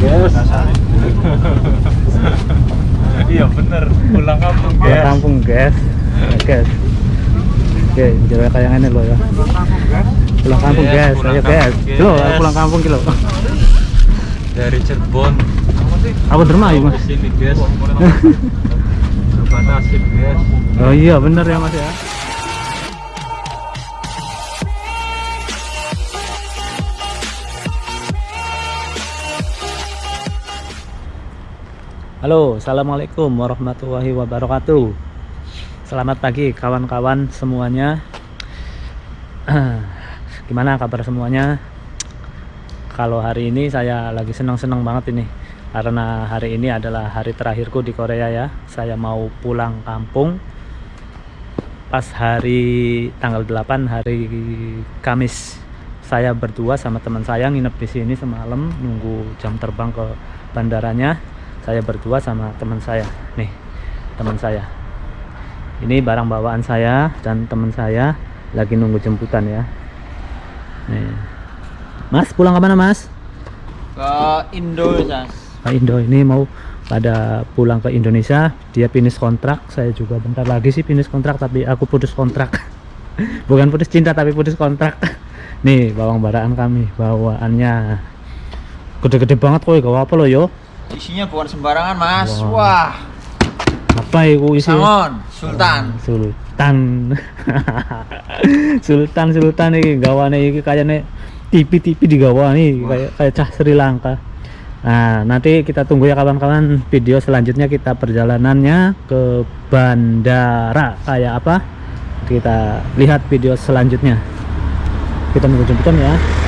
guys iya bener. Pulang kampung Pulang guys kampung guys guys Oke, kayak ini loh ya. Pulang kampung Yes, guys, pulang ayo guys ayo pulang kampung kilo dari Cirebon. Aku derma ya mas sini guys coba nasib guys Oh iya bener ya mas ya Halo, Assalamualaikum warahmatullahi wabarakatuh. Selamat pagi kawan-kawan semuanya. Gimana kabar semuanya? Kalau hari ini saya lagi senang-senang banget ini Karena hari ini adalah hari terakhirku di Korea ya. Saya mau pulang kampung. Pas hari tanggal 8 hari Kamis Saya berdua sama teman saya nginep di sini semalam Nunggu jam terbang ke bandaranya Saya berdua sama teman saya. Nih teman saya. Ini barang bawaan saya dan teman saya lagi nunggu jemputan ya. Nih. Mas pulang ke mana mas? Ke Indo. Pak Indo. Ini mau pada pulang ke Indonesia. Dia finish kontrak. Saya juga bentar lagi sih finish kontrak tapi aku putus kontrak. Bukan putus cinta tapi putus kontrak. Nih bawang baraan kami. Bawaannya gede-gede banget kok gak apa lo yo isinya bukan sembarangan mas. Wah. wah apa itu isi? Sangon sultan. Sultan. Sultan Sultan ini gawane iki kayaknya TV-TV di gawa nih kayak kayak cah Sri Lanka. Nah nanti kita tunggu ya kawan-kawan video selanjutnya kita perjalanannya ke bandara. Kayak apa? Kita lihat video selanjutnya. Kita jemputan ya